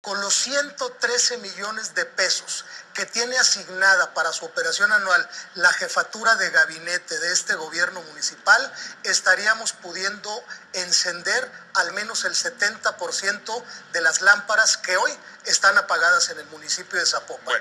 Con los 113 millones de pesos que tiene asignada para su operación anual la jefatura de gabinete de este gobierno municipal, estaríamos pudiendo encender al menos el 70% de las lámparas que hoy están apagadas en el municipio de Zapopan.